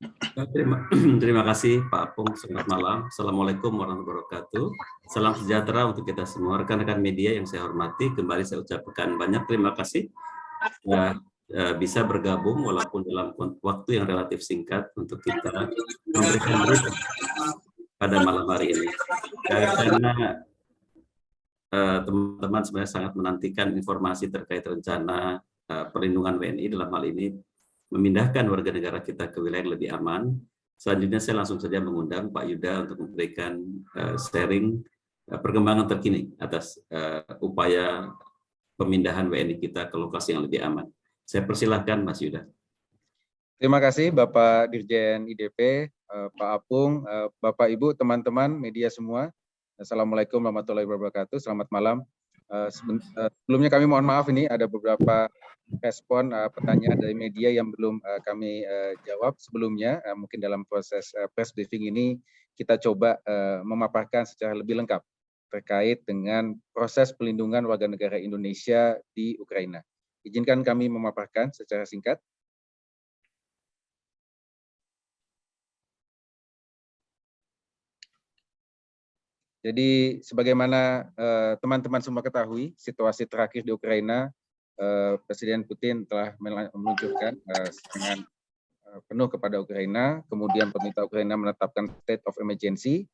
Terima, terima kasih Pak Apung. Selamat malam. Assalamualaikum warahmatullahi wabarakatuh. Salam sejahtera untuk kita semua. Rekan-rekan media yang saya hormati, kembali saya ucapkan banyak terima kasih eh, bisa bergabung walaupun dalam waktu yang relatif singkat untuk kita memberikan berita pada malam hari ini. Karena eh, teman-teman sebenarnya sangat menantikan informasi terkait rencana eh, perlindungan WNI dalam hal ini memindahkan warga negara kita ke wilayah yang lebih aman. Selanjutnya saya langsung saja mengundang Pak Yuda untuk memberikan uh, sharing uh, perkembangan terkini atas uh, upaya pemindahan WNI kita ke lokasi yang lebih aman. Saya persilahkan Mas Yuda. Terima kasih Bapak Dirjen IDP, Pak Apung, Bapak Ibu, teman-teman, media semua. Assalamualaikum warahmatullahi wabarakatuh. Selamat malam. Sebelumnya kami mohon maaf ini ada beberapa respon uh, pertanyaan dari media yang belum uh, kami uh, jawab sebelumnya. Uh, mungkin dalam proses uh, press briefing ini kita coba uh, memaparkan secara lebih lengkap terkait dengan proses pelindungan warga negara Indonesia di Ukraina. Izinkan kami memaparkan secara singkat. Jadi sebagaimana teman-teman uh, semua ketahui, situasi terakhir di Ukraina Presiden Putin telah meluncurkan eh, serangan eh, penuh kepada Ukraina, kemudian pemerintah Ukraina menetapkan state of emergency,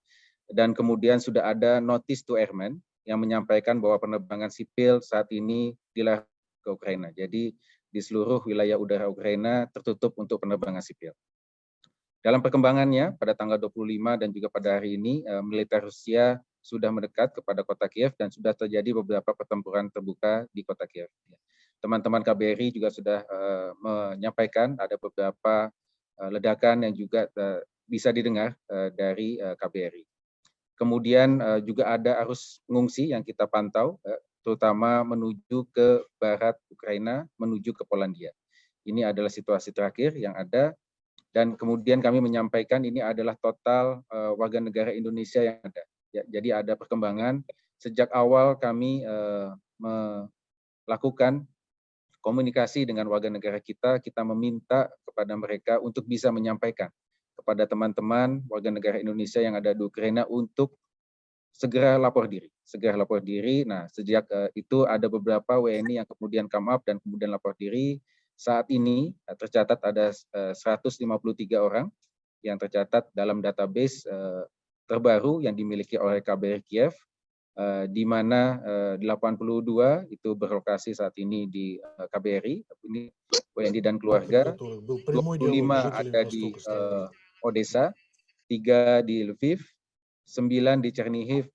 dan kemudian sudah ada notice to airmen yang menyampaikan bahwa penerbangan sipil saat ini dilarang ke Ukraina. Jadi di seluruh wilayah udara Ukraina tertutup untuk penerbangan sipil. Dalam perkembangannya, pada tanggal 25 dan juga pada hari ini, militer Rusia sudah mendekat kepada kota Kiev dan sudah terjadi beberapa pertempuran terbuka di kota Kiev teman-teman KBRI juga sudah uh, menyampaikan ada beberapa uh, ledakan yang juga uh, bisa didengar uh, dari uh, KBRI. Kemudian uh, juga ada arus pengungsi yang kita pantau, uh, terutama menuju ke barat Ukraina, menuju ke Polandia. Ini adalah situasi terakhir yang ada, dan kemudian kami menyampaikan ini adalah total uh, warga negara Indonesia yang ada. Ya, jadi ada perkembangan sejak awal kami uh, melakukan komunikasi dengan warga negara kita, kita meminta kepada mereka untuk bisa menyampaikan kepada teman-teman warga negara Indonesia yang ada di Ukraina untuk segera lapor diri, segera lapor diri. Nah, sejak uh, itu ada beberapa WNI yang kemudian come up dan kemudian lapor diri. Saat ini uh, tercatat ada uh, 153 orang yang tercatat dalam database uh, terbaru yang dimiliki oleh KBRI Kiev Eh, di mana 82 eh, itu berlokasi saat ini di eh, KBRI, ini WNI dan keluarga, 25 ada di Odessa, 3 di Lviv, 9 di Chernihiv,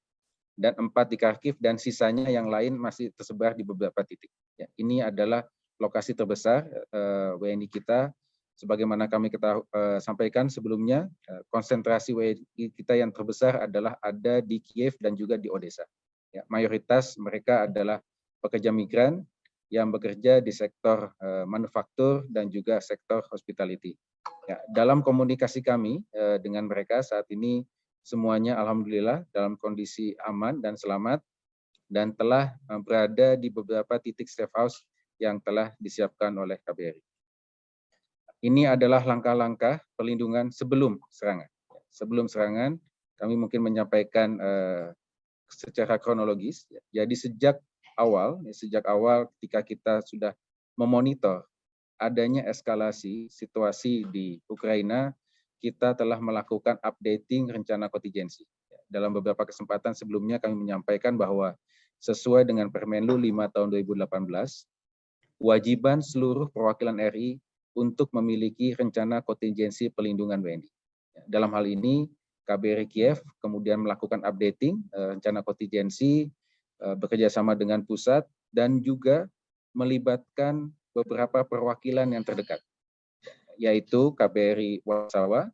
dan 4 di Kharkiv, dan sisanya yang lain masih tersebar di beberapa titik. Ya, ini adalah lokasi terbesar WNI kita sebagaimana kami kita sampaikan sebelumnya, konsentrasi WNI kita yang terbesar adalah ada di Kiev dan juga di Odessa. Ya, mayoritas mereka adalah pekerja migran yang bekerja di sektor manufaktur dan juga sektor hospitality. Ya, dalam komunikasi kami dengan mereka saat ini semuanya alhamdulillah dalam kondisi aman dan selamat dan telah berada di beberapa titik safe house yang telah disiapkan oleh KBRI. Ini adalah langkah-langkah perlindungan sebelum serangan. Sebelum serangan, kami mungkin menyampaikan uh, secara kronologis. Jadi sejak awal, ya, sejak awal ketika kita sudah memonitor adanya eskalasi situasi di Ukraina, kita telah melakukan updating rencana kontingensi. Dalam beberapa kesempatan sebelumnya kami menyampaikan bahwa sesuai dengan Permenlu 5 tahun 2018, kewajiban seluruh perwakilan RI untuk memiliki rencana kontingensi pelindungan WNI. Dalam hal ini, KBRI Kiev kemudian melakukan updating eh, rencana kontingensi eh, bekerjasama dengan pusat dan juga melibatkan beberapa perwakilan yang terdekat, yaitu KBRI Warsawa,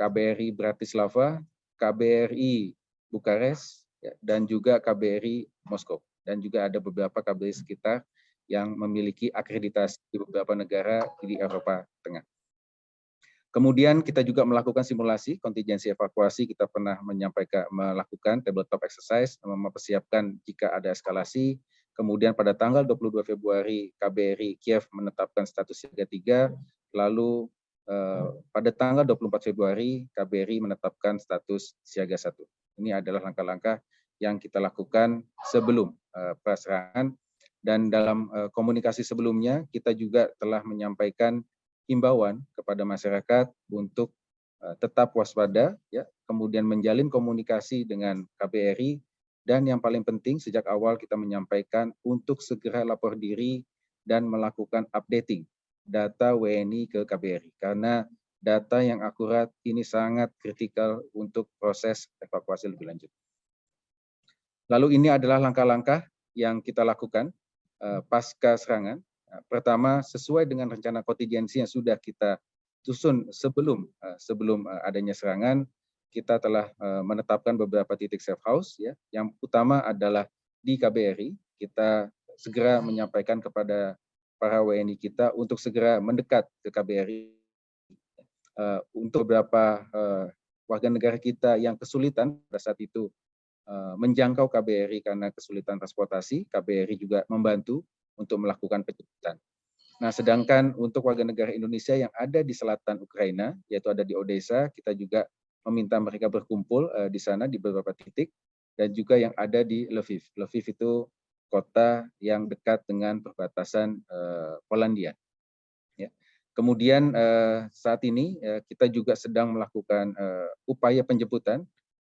KBRI Bratislava, KBRI Bukares, ya, dan juga KBRI Moskow. Dan juga ada beberapa KBRI sekitar yang memiliki akreditasi di beberapa negara di Eropa Tengah. Kemudian kita juga melakukan simulasi kontingensi evakuasi. Kita pernah menyampaikan melakukan tabletop exercise, mempersiapkan jika ada eskalasi. Kemudian pada tanggal 22 Februari KBRI Kiev menetapkan status siaga 3, lalu pada tanggal 24 Februari KBRI menetapkan status siaga satu. Ini adalah langkah-langkah yang kita lakukan sebelum praserangan dan dalam komunikasi sebelumnya kita juga telah menyampaikan himbauan kepada masyarakat untuk tetap waspada, ya, kemudian menjalin komunikasi dengan KBRI dan yang paling penting sejak awal kita menyampaikan untuk segera lapor diri dan melakukan updating data WNI ke KBRI karena data yang akurat ini sangat kritikal untuk proses evakuasi lebih lanjut. Lalu ini adalah langkah-langkah yang kita lakukan pasca serangan. Uh, pertama, sesuai dengan rencana kontingensi yang sudah kita susun sebelum uh, sebelum adanya serangan, kita telah menetapkan beberapa titik safe house ya. Yang utama adalah di KBRI. Kita segera menyampaikan kepada para WNI kita untuk segera mendekat ke KBRI untuk beberapa warga negara kita yang kesulitan pada saat itu menjangkau KBRI karena kesulitan transportasi, KBRI juga membantu untuk melakukan penjemputan. Nah, sedangkan untuk warga negara Indonesia yang ada di selatan Ukraina, yaitu ada di Odessa, kita juga meminta mereka berkumpul uh, di sana di beberapa titik dan juga yang ada di Lviv. Lviv itu kota yang dekat dengan perbatasan uh, Polandia. Ya. Kemudian uh, saat ini uh, kita juga sedang melakukan uh, upaya penjemputan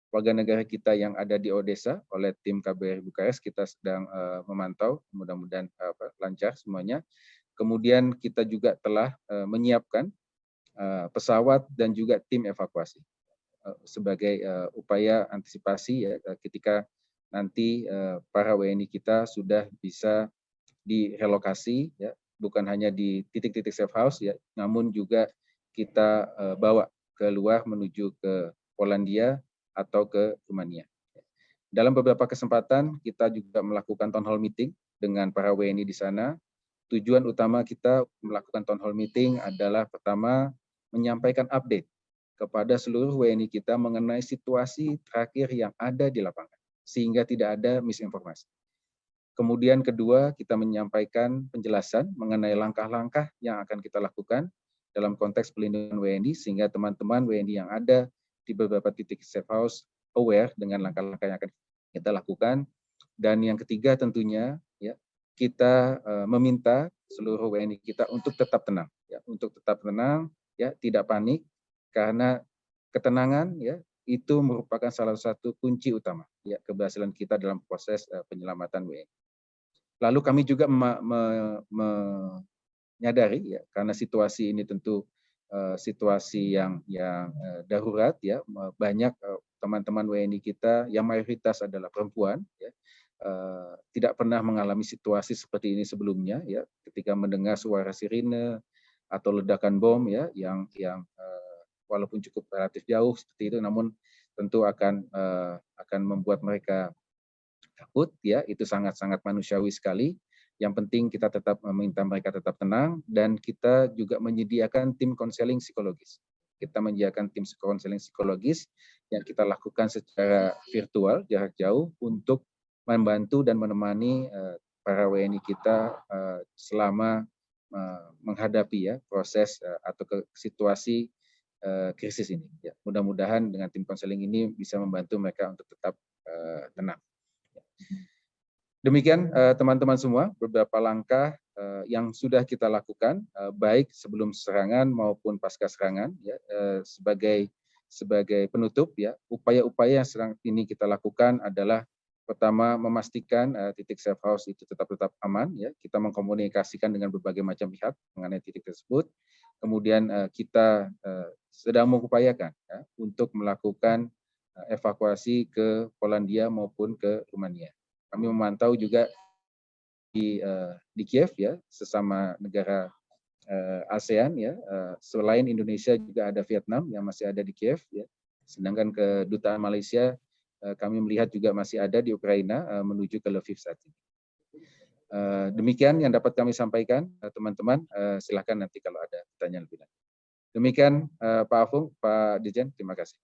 warga negara kita yang ada di Odessa oleh tim KBRI Bukares. Kita sedang uh, memantau, mudah-mudahan uh, lancar semuanya. Kemudian kita juga telah uh, menyiapkan uh, pesawat dan juga tim evakuasi. Eh, sebagai uh, upaya antisipasi ya ketika nanti uh, para WNI kita sudah bisa direlokasi ya bukan hanya di titik-titik safe house ya namun juga kita uh, bawa keluar menuju ke Polandia atau ke Rumania. Dalam beberapa kesempatan kita juga melakukan town hall meeting dengan para WNI di sana. Tujuan utama kita melakukan town hall meeting adalah pertama menyampaikan update kepada seluruh WNI kita mengenai situasi terakhir yang ada di lapangan, sehingga tidak ada misinformasi. Kemudian kedua, kita menyampaikan penjelasan mengenai langkah-langkah yang akan kita lakukan dalam konteks pelindungan WNI, sehingga teman-teman WNI yang ada di beberapa titik safe house aware dengan langkah-langkah yang akan kita lakukan. Dan yang ketiga tentunya ya kita uh, meminta seluruh WNI kita untuk tetap tenang, ya untuk tetap tenang, ya tidak panik, karena ketenangan ya itu merupakan salah satu kunci utama ya keberhasilan kita dalam proses uh, penyelamatan WNI. Lalu kami juga menyadari ya karena situasi ini tentu situasi yang yang uh, darurat ya. Banyak teman-teman uh, WNI kita yang mayoritas adalah perempuan ya. Tidak pernah mengalami situasi seperti ini sebelumnya ya. Ketika mendengar suara sirine atau ledakan bom ya yang yang walaupun cukup relatif jauh seperti itu, namun tentu akan akan membuat mereka takut ya. Itu sangat-sangat manusiawi sekali. Yang penting kita tetap meminta mereka tetap tenang dan kita juga menyediakan tim konseling psikologis. Kita menyediakan tim konseling psikologis yang kita lakukan secara virtual jarak jauh untuk membantu dan menemani uh, para WNI kita uh, selama uh, menghadapi ya proses atau ke situasi krisis ini. Ya, mudah-mudahan dengan tim konseling ini bisa membantu mereka untuk tetap tenang. Ya. Demikian eh, teman-teman semua beberapa langkah uh, yang sudah kita lakukan uh, baik sebelum serangan maupun pasca serangan ya sebagai sebagai penutup ya. Upaya-upaya yang sedang ini kita lakukan adalah pertama memastikan uh, titik safe house itu tetap tetap aman ya. Kita mengkomunikasikan dengan berbagai macam pihak mengenai titik tersebut. Kemudian uh, kita uh, sedang mengupayakan ya, untuk melakukan uh, evakuasi ke Polandia maupun ke Rumania. Kami memantau juga di uh, di Kiev ya sesama negara uh, ASEAN ya uh, selain Indonesia juga ada Vietnam yang masih ada di Kiev ya. Sedangkan kedutaan Malaysia uh, kami melihat juga masih ada di Ukraina uh, menuju ke Lviv saat ini. Uh, demikian yang dapat kami sampaikan, teman-teman. Uh, uh, silahkan nanti kalau ada pertanyaan lebih lanjut. Demikian uh, Pak Afung, Pak Dijen, terima kasih.